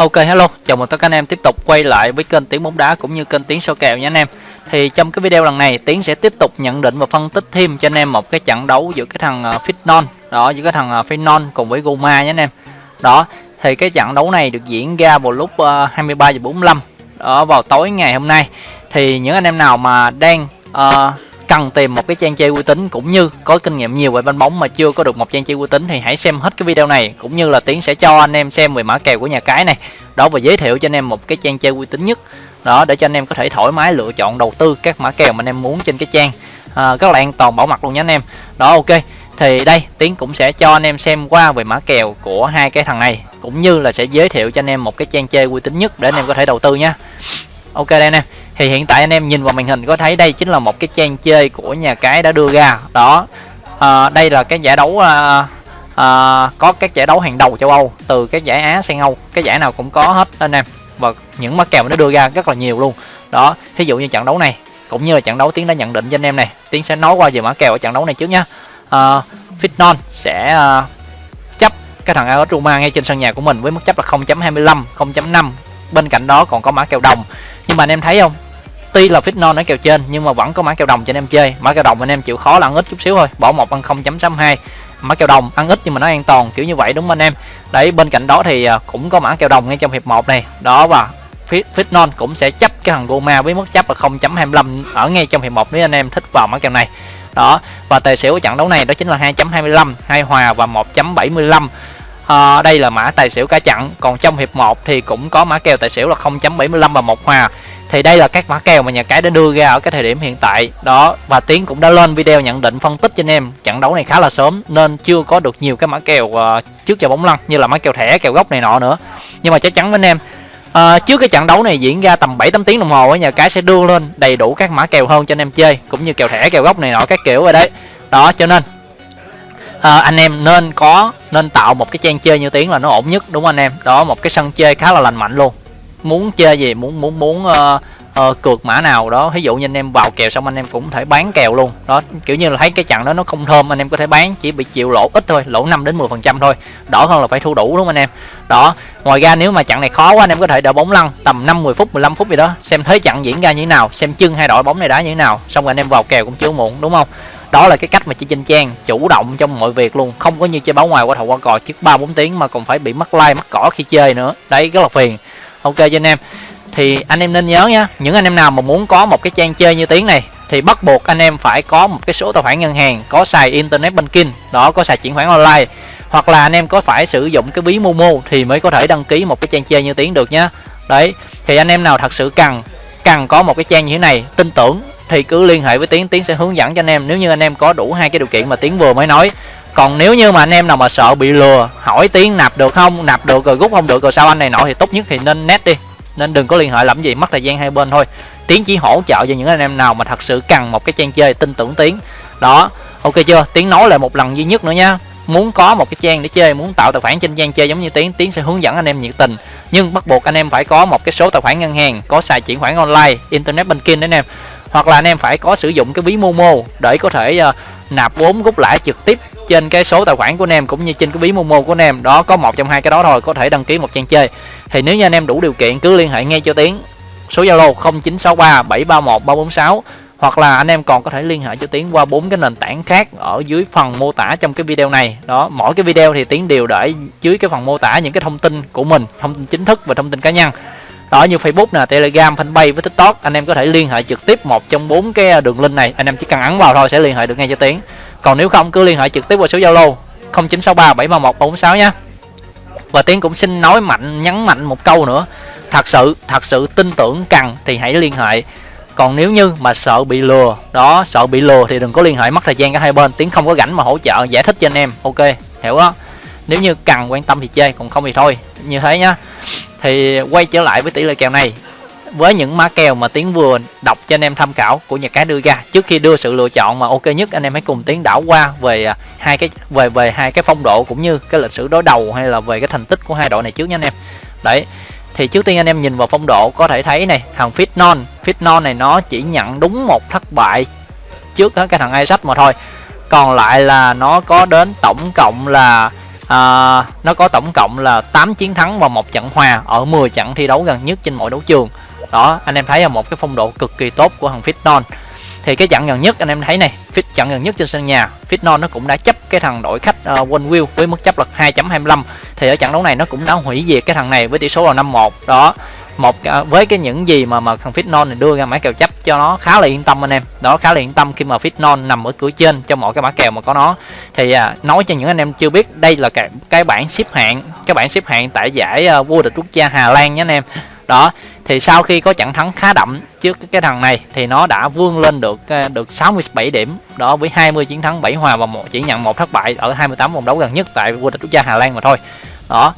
Ok hello, chào mừng tất cả anh em tiếp tục quay lại với kênh Tiếng bóng đá cũng như kênh Tiếng soi kèo nha anh em. Thì trong cái video lần này Tiến sẽ tiếp tục nhận định và phân tích thêm cho anh em một cái trận đấu giữa cái thằng ờ, Fitnon đó giữa cái thằng ờ, Fitnon cùng với Goma nha anh em. Đó, thì cái trận đấu này được diễn ra vào lúc ờ, 23 giờ 45 ở vào tối ngày hôm nay. Thì những anh em nào mà đang uh, cần tìm một cái trang chơi uy tín cũng như có kinh nghiệm nhiều về banh bóng mà chưa có được một trang chơi uy tín thì hãy xem hết cái video này cũng như là tiến sẽ cho anh em xem về mã kèo của nhà cái này. Đó và giới thiệu cho anh em một cái trang chơi uy tín nhất. Đó để cho anh em có thể thoải mái lựa chọn đầu tư các mã kèo mà anh em muốn trên cái trang à, rất là an toàn bảo mật luôn nhé anh em. Đó ok. Thì đây tiến cũng sẽ cho anh em xem qua về mã kèo của hai cái thằng này cũng như là sẽ giới thiệu cho anh em một cái trang chơi uy tín nhất để anh em có thể đầu tư nhé ok đây anh em thì hiện tại anh em nhìn vào màn hình có thấy đây chính là một cái trang chơi của nhà cái đã đưa ra. Đó. À, đây là cái giải đấu à, à, có các giải đấu hàng đầu châu Âu từ cái giải Á sang Âu. Cái giải nào cũng có hết anh em. Và những mã kèo nó đưa ra rất là nhiều luôn. Đó ví dụ như trận đấu này cũng như là trận đấu tiến đã nhận định cho anh em này tiến sẽ nói qua về mã kèo ở trận đấu này trước nhá. À, Fitnon sẽ à, chấp cái thằng AS Roma ngay trên sân nhà của mình với mức chấp là 0.25 0.5 bên cạnh đó còn có mã kèo đồng. Nhưng mà anh em thấy không? Tuy là fit non ở kèo trên nhưng mà vẫn có mã kèo đồng cho anh em chơi. Mã kèo đồng anh em chịu khó là ăn ít chút xíu thôi. Bỏ một ăn 0.62 mã kèo đồng ăn ít nhưng mà nó an toàn kiểu như vậy đúng không anh em? Đấy bên cạnh đó thì à, cũng có mã kèo đồng ngay trong hiệp 1 này. Đó và fit, fit non cũng sẽ chấp cái thằng Goma với mức chấp là 0.25 ở ngay trong hiệp 1 nếu anh em thích vào mã kèo này. Đó và tài xỉu của trận đấu này đó chính là 2.25 hai hòa và 1.75 à, đây là mã tài xỉu cả chặn còn trong hiệp 1 thì cũng có mã kèo tài xỉu là 0.75 và một hòa thì đây là các mã kèo mà nhà cái đã đưa ra ở cái thời điểm hiện tại. Đó và tiến cũng đã lên video nhận định phân tích cho anh em. Trận đấu này khá là sớm nên chưa có được nhiều cái mã kèo uh, trước giờ bóng lăn như là mã kèo thẻ kèo gốc này nọ nữa. Nhưng mà chắc chắn với anh em uh, trước cái trận đấu này diễn ra tầm 7 8 tiếng đồng hồ nhà cái sẽ đưa lên đầy đủ các mã kèo hơn cho anh em chơi cũng như kèo thẻ kèo gốc này nọ các kiểu rồi đấy. Đó cho nên à, anh em nên có nên tạo một cái trang chơi như tiếng là nó ổn nhất đúng không anh em? Đó một cái sân chơi khá là lành mạnh luôn muốn chơi gì muốn muốn muốn uh, uh, cược mã nào đó. Ví dụ như anh em vào kèo xong anh em cũng thể bán kèo luôn. Đó kiểu như là thấy cái trận đó nó không thơm anh em có thể bán chỉ bị chịu lỗ ít thôi lỗ 5 đến 10 phần trăm thôi. Đỡ hơn là phải thu đủ đúng không anh em? Đó ngoài ra nếu mà trận này khó quá anh em có thể đợi bóng lăn tầm 5 10 phút 15 phút gì đó xem thế trận diễn ra như thế nào xem chân hai đội bóng này đá như thế nào. Xong rồi anh em vào kèo cũng chưa muộn đúng không? Đó là cái cách mà chị Trinh trang chủ động trong mọi việc luôn. Không có như chơi báo ngoài qua thầu qua cò trước ba bốn tiếng mà còn phải bị mất like mất cỏ khi chơi nữa. Đấy rất là phiền ok, cho anh em thì anh em nên nhớ nhé. những anh em nào mà muốn có một cái trang chơi như tiếng này, thì bắt buộc anh em phải có một cái số tài khoản ngân hàng, có xài internet banking, đó, có xài chuyển khoản online, hoặc là anh em có phải sử dụng cái ví momo thì mới có thể đăng ký một cái trang chơi như tiếng được nhá đấy, thì anh em nào thật sự cần cần có một cái trang như thế này, tin tưởng thì cứ liên hệ với tiến tiến sẽ hướng dẫn cho anh em nếu như anh em có đủ hai cái điều kiện mà tiến vừa mới nói còn nếu như mà anh em nào mà sợ bị lừa hỏi tiến nạp được không nạp được rồi rút không được rồi sao anh này nọ thì tốt nhất thì nên net đi. Nên đừng có liên hệ làm gì mất thời gian hai bên thôi. Tiến chỉ hỗ trợ cho những anh em nào mà thật sự cần một cái trang chơi tin tưởng tiến đó ok chưa? Tiến nói lại một lần duy nhất nữa nha. Muốn có một cái trang để chơi muốn tạo tài khoản trên trang chơi giống như tiến tiến sẽ hướng dẫn anh em nhiệt tình. Nhưng bắt buộc anh em phải có một cái số tài khoản ngân hàng có xài chuyển khoản online internet banking đấy anh em hoặc là anh em phải có sử dụng cái ví momo để có thể uh, nạp vốn rút lãi trực tiếp trên cái số tài khoản của anh em cũng như trên cái ví momo của anh em. Đó, có một trong hai cái đó thôi, có thể đăng ký một trang chơi. Thì nếu như anh em đủ điều kiện, cứ liên hệ ngay cho tiến. Số zalo 0963 731 346 hoặc là anh em còn có thể liên hệ cho tiến qua bốn cái nền tảng khác ở dưới phần mô tả trong cái video này. Đó, mỗi cái video thì tiến đều để dưới cái phần mô tả những cái thông tin của mình, thông tin chính thức và thông tin cá nhân. Đó, như Facebook nè, Telegram, fanpage với TikTok, anh em có thể liên hệ trực tiếp một trong bốn cái đường link này. Anh em chỉ cần ấn vào thôi, sẽ liên hệ được ngay cho tiến còn nếu không, cứ liên hệ trực tiếp qua số Zalo 0963 731 446 nhé. Và tiến cũng xin nói mạnh, nhấn mạnh một câu nữa. Thật sự thật sự tin tưởng cần thì hãy liên hệ. Còn nếu như mà sợ bị lừa, đó, sợ bị lừa thì đừng có liên hệ, mất thời gian cả hai bên. Tiến không có rảnh mà hỗ trợ, giải thích cho anh em. Ok, hiểu đó nếu như cần quan tâm thì chơi còn không thì thôi. Như thế nhá. Thì quay trở lại với tỷ lệ kèo này với những mã kèo mà tiến vừa đọc cho anh em tham khảo của nhà cái đưa ra. Trước khi đưa sự lựa chọn mà ok nhất anh em hãy cùng tiến đảo qua về à, hai cái về về hai cái phong độ cũng như cái lịch sử đối đầu hay là về cái thành tích của hai đội này trước nha anh em. Đấy thì trước tiên anh em nhìn vào phong độ có thể thấy này thằng fit non fit non này nó chỉ nhận đúng một thất bại trước cái thằng Isaac mà thôi. Còn lại là nó có đến tổng cộng là à, nó có tổng cộng là 8 chiến thắng và một trận hòa ở 10 trận thi đấu gần nhất trên mọi đấu trường đó anh em thấy là một cái phong độ cực kỳ tốt của thằng Fitnon thì cái trận gần nhất anh em thấy này fit trận gần nhất trên sân nhà Fitnon nó cũng đã chấp cái thằng đội khách uh, One Wheel với mức chấp là 2.25 thì ở trận đấu này nó cũng đã hủy diệt cái thằng này với tỷ số là 5-1 đó một ờ, với cái những gì mà mà thằng Fitnon này đưa ra mã kèo chấp cho nó khá là yên tâm anh em. Đó khá là yên tâm khi mà Fitnon nằm ở cửa trên cho mọi cái mã kèo mà có nó. Thì à, nói cho những anh em chưa biết đây là cái cái bảng xếp hạng cái bảng xếp hạng tại giải uh, vô địch quốc gia Hà Lan nhé anh em. Đó thì sau khi có trận thắng khá đậm trước cái thằng này thì nó đã vươn lên được ờ, được 67 điểm đó với 20 chiến thắng 7 hòa và một chỉ nhận một thất bại ở 28 vòng đấu gần nhất tại vô địch quốc gia Hà Lan mà thôi. Đó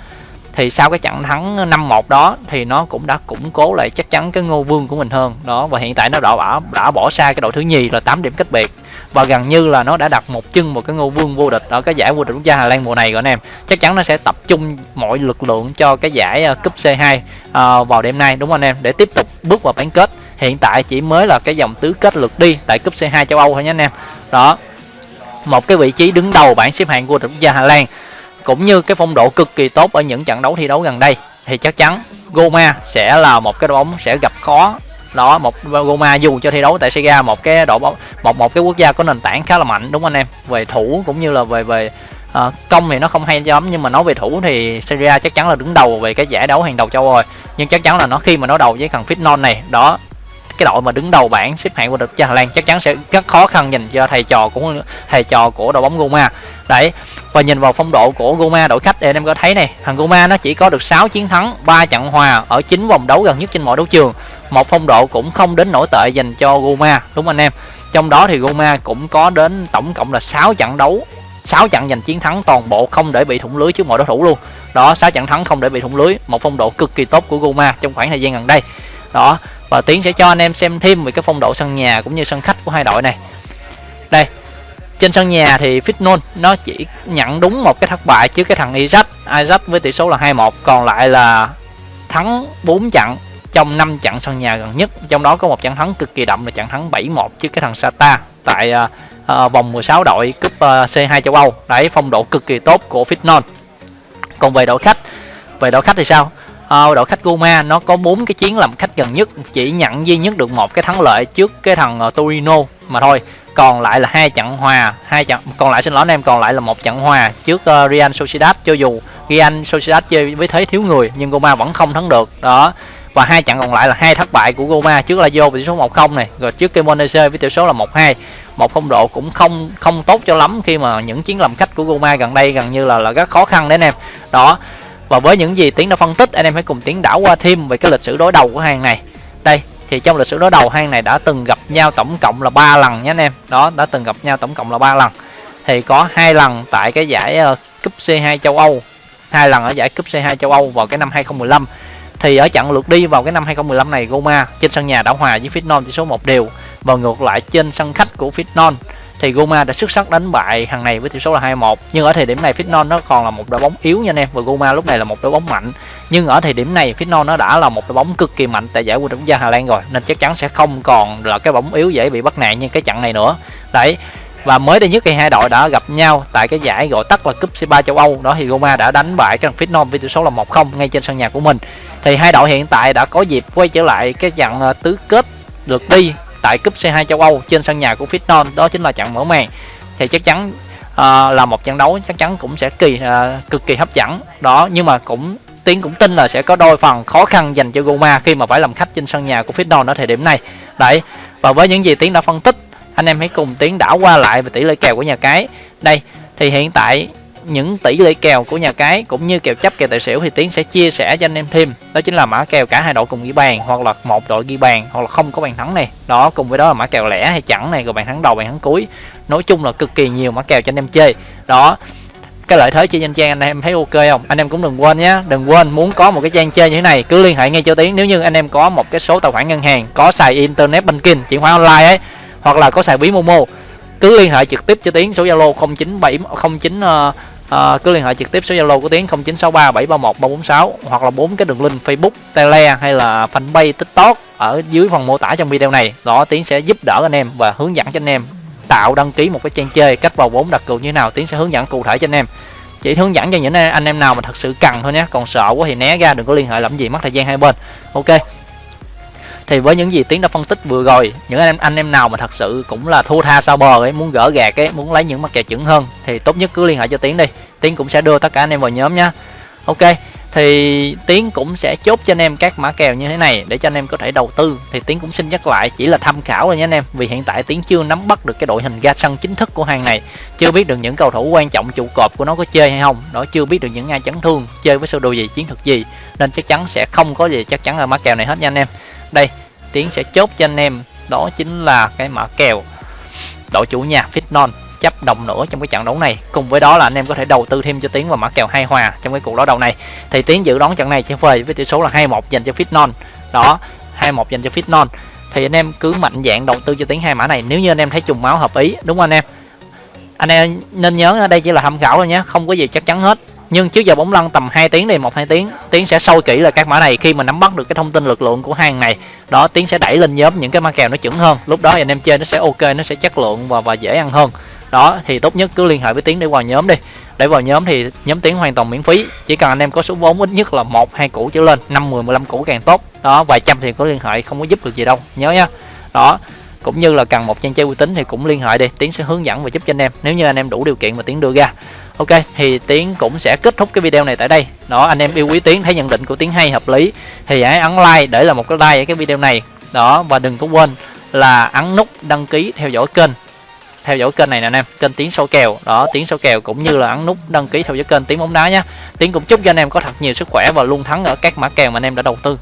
thì sau cái trận thắng 5-1 đó thì nó cũng đã củng cố lại chắc chắn cái ngô vương của mình hơn. Đó và hiện tại nó đã bỏ, đã bỏ xa cái đội thứ nhì là 8 điểm cách biệt và gần như là nó đã đặt một chân một cái ngô vương vô địch ở cái giải vô địch quốc gia Hà Lan mùa này rồi anh em. Chắc chắn nó sẽ tập trung mọi lực lượng cho cái giải ờ, cúp C2 uh, ờ, vào đêm nay đúng không anh em? Để tiếp tục bước vào bán kết. Hiện tại chỉ mới là cái dòng tứ kết lượt đi tại cúp C2 châu Âu thôi nhé anh em. Đó một cái vị trí đứng đầu bảng xếp hạng vô địch quốc gia Hà Lan cũng như cái phong độ cực kỳ tốt ở những trận đấu thi đấu gần đây. Thì chắc chắn Goma sẽ là một cái đội bóng sẽ gặp khó đó một roma dù cho thi đấu tại Sega một cái đội bóng một một cái quốc gia có nền tảng khá là mạnh đúng không anh em? Về thủ cũng như là về về uh, công thì nó không hay lắm nhưng mà nói về thủ thì Serie chắc chắn là đứng đầu về cái giải đấu hàng đầu châu rồi. Nhưng chắc chắn là nó khi mà nó đầu với thằng Fitnon này đó cái đội mà đứng đầu bảng xếp hạng của địch cho Hà Lan chắc chắn sẽ rất khó khăn nhìn cho thầy trò của thầy trò của đội bóng roma. Đấy và nhìn vào phong độ của roma đội khách thì anh em có thấy này thằng roma nó chỉ có được 6 chiến thắng 3 trận hòa ở 9 vòng đấu gần nhất trên mọi đấu trường một phong độ cũng không đến nổi tệ dành cho Goma, đúng anh em? Trong đó thì Goma cũng có đến tổng cộng là 6 trận đấu 6 trận giành chiến thắng toàn bộ không để bị thủng lưới trước mọi đối thủ luôn. Đó 6 trận thắng không để bị thủng lưới, một phong độ cực kỳ tốt của Goma trong khoảng thời gian gần đây. Đó, và tiến sẽ cho anh em xem thêm về cái phong độ sân nhà cũng như sân khách của hai đội này. Đây, trên sân nhà thì Fitnon nó chỉ nhận đúng một cái thất bại trước cái thằng Isaac Isaac với tỷ số là 2-1 còn lại là thắng 4 trận trong 5 trận sân nhà gần nhất. Trong đó có một trận thắng cực kỳ đậm là trận thắng 7-1 trước cái thằng Sata tại uh, uh, vòng 16 đội cúp uh, C2 châu Âu. Đấy phong độ cực kỳ tốt của Fitnon còn về đội khách về đội khách thì sao? Uh, đội khách Goma nó có bốn cái chiến làm khách gần nhất chỉ nhận duy nhất được một cái thắng lợi trước cái thằng uh, Torino mà thôi. Còn lại là hai trận hòa hai trận còn lại xin lỗi anh em còn lại là một trận hòa trước uh, Real Sociedad. Cho dù Real Sociedad chơi với thế thiếu người nhưng Goma vẫn không thắng được. Đó và hai trận còn lại là hai thất bại của Roma trước Lazio với tỷ số 1-0 này rồi trước Cremonese với tỷ số là 1-2 một phong độ cũng không không tốt cho lắm khi mà những chiến làm khách của Roma gần đây gần như là là rất khó khăn đấy anh em. Đó và với những gì tiến đã phân tích anh em hãy cùng tiến đảo qua thêm về cái lịch sử đối đầu của hàng này. Đây thì trong lịch sử đối đầu hai này đã từng gặp nhau tổng cộng là ba lần nhé anh em. Đó đã từng gặp nhau tổng cộng là ba lần. Thì có hai lần tại cái giải uh, cúp C2 châu Âu. Hai lần ở giải cúp C2 châu Âu vào cái năm 2015 thì ở trận lượt đi vào cái năm 2015 này, Goma trên sân nhà đã hòa với Fitnon tỷ số một đều. Và ngược lại trên sân khách của Fitnon thì Goma đã xuất sắc đánh bại hàng này với tỷ số là 2-1 nhưng ở thời điểm này Fitnon nó còn là một đội bóng yếu nha anh em, và Goma lúc này là một đội bóng mạnh. Nhưng ở thời điểm này Fitnon nó đã là một đội bóng cực kỳ mạnh tại giải vô địch quốc gia Hà Lan rồi, nên chắc chắn sẽ không còn là cái bóng yếu dễ bị bắt nạn như cái trận này nữa. Đấy, và mới đây nhất thì hai đội đã gặp nhau tại cái giải gọi tắt là cúp C3 châu Âu. Đó thì roma đã đánh bại cái thằng Fitnon với tỷ số là 1-0 ngay trên sân nhà của mình thì hai đội hiện tại đã có dịp quay trở lại cái trận à, tứ kết lượt đi tại cúp C2 châu Âu trên sân nhà của Fitnon đó chính là trận mở màn. Thì chắc chắn uh, là một trận đấu chắc chắn cũng sẽ kỳ uh, cực kỳ hấp dẫn. Đó nhưng mà cũng Tiến cũng tin là sẽ có đôi phần khó khăn dành cho Goma khi mà phải làm khách trên sân nhà của Fitnon ở thời điểm này. Đấy và với những gì Tiến đã phân tích anh em hãy cùng Tiến đảo qua lại về tỷ lệ kèo của nhà cái. Đây thì hiện tại những tỷ lệ kèo của nhà cái cũng như kèo chấp kèo tài xỉu thì tiến sẽ chia sẻ cho anh em thêm. Đó chính là mã kèo cả hai đội cùng ghi bàn hoặc là một đội ghi bàn hoặc là không có bàn thắng này. Đó cùng với đó là mã kèo lẻ hay chẳng này rồi bàn thắng đầu bàn thắng cuối. Nói chung là cực kỳ nhiều mã kèo cho anh em chơi. Đó cái lợi thế chơi trên trang anh em thấy ok không? Anh em cũng đừng quên nhé đừng quên muốn có một cái trang chơi như thế này cứ liên hệ ngay cho tiến. Nếu như anh em có một cái số tài khoản ngân hàng có xài internet banking chuyển khoản online ấy hoặc là có xài ví momo cứ liên hệ trực tiếp cho tiến số zalo 097 09 uh, à, cứ liên hệ trực tiếp số zalo của tiến 0963 731 346 hoặc là bốn cái đường link facebook tele hay là fanpage tiktok ở dưới phần mô tả trong video này. Đó tiến sẽ giúp đỡ anh em và hướng dẫn cho anh em tạo đăng ký một cái trang chơi cách vào vốn đặt cược như thế nào. Tiến sẽ hướng dẫn cụ thể cho anh em. Chỉ hướng dẫn cho những anh em nào mà thật sự cần thôi nhé. Còn sợ quá thì né ra đừng có liên hệ làm gì mất thời gian hai bên. Ok thì với những gì tiến đã phân tích vừa rồi, những anh em anh em nào mà thật sự cũng là thua tha sao bờ ấy, muốn gỡ gạt ấy, muốn lấy những mặt kèo chuẩn hơn, thì tốt nhất cứ liên hệ cho tiến đi. Tiến cũng sẽ đưa tất cả anh em vào nhóm nhá. Ok, thì tiến cũng sẽ chốt cho anh em các mã kèo như thế này để cho anh em có thể đầu tư. Thì tiến cũng xin nhắc lại, chỉ là tham khảo thôi nhé anh em, vì hiện tại tiến chưa nắm bắt được cái đội hình ra sân chính thức của hàng này, chưa biết được những cầu thủ quan trọng trụ cột của nó có chơi hay không, đó chưa biết được những ai chấn thương chơi với sơ đồ gì, chiến thuật gì, nên chắc chắn sẽ không có gì, chắc chắn là mã kèo này hết nha anh em đây tiến sẽ chốt cho anh em. Đó chính là cái mã kèo. Đội chủ nhà Fitnon chấp đồng nữa trong cái trận đấu này. Cùng với đó là anh em có thể đầu tư thêm cho tiến vào mã kèo hai hòa trong cái cuộc đối đầu này. Thì tiến dự đoán trận này sẽ về với tỷ số là 21 dành cho Fitnon đó 21 dành cho Fitnon thì anh em cứ mạnh dạng đầu tư cho tiến hai mã này. Nếu như anh em thấy trùng máu hợp ý, đúng không anh em? Anh em nên nhớ đây chỉ là tham khảo thôi nhé. Không có gì chắc chắn hết nhưng trước giờ bóng lăn tầm 2 tiếng thì một hai tiếng, tiến sẽ sâu kỹ là các mã này. Khi mà nắm bắt được cái thông tin lực lượng của hàng này, đó, tiến sẽ đẩy lên nhóm những cái mã kèo nó chuẩn hơn. Lúc đó anh em chơi nó sẽ ok, nó sẽ chất lượng và và dễ ăn hơn. Đó, thì tốt nhất cứ liên hệ với tiến để vào nhóm đi. Để vào nhóm thì nhóm tiến hoàn toàn miễn phí. Chỉ cần anh em có số vốn ít nhất là một, hai củ trở lên, năm, mười mười lăm củ càng tốt. Đó, vài trăm thì có liên hệ, không có giúp được gì đâu. Nhớ nhá đó cũng như là cần một trang chơi uy tín thì cũng liên hệ đi, tiến sẽ hướng dẫn và giúp cho anh em, nếu như anh em đủ điều kiện mà tiến đưa ra. Ok, thì tiến cũng sẽ kết thúc cái video này tại đây. Đó, anh em yêu quý tiến, thấy nhận định của tiến hay, hợp lý, thì hãy ấn like để là một cái like ở cái video này. Đó, và đừng có quên là ấn nút đăng ký theo dõi kênh, theo dõi kênh này nè anh em, kênh tiến sâu kèo. Đó, tiến sâu kèo cũng như là ấn nút đăng ký theo dõi kênh tiến bóng đá nhé tiến cũng chúc cho anh em có thật nhiều sức khỏe và luôn thắng ở các mã kèo mà anh em đã đầu tư.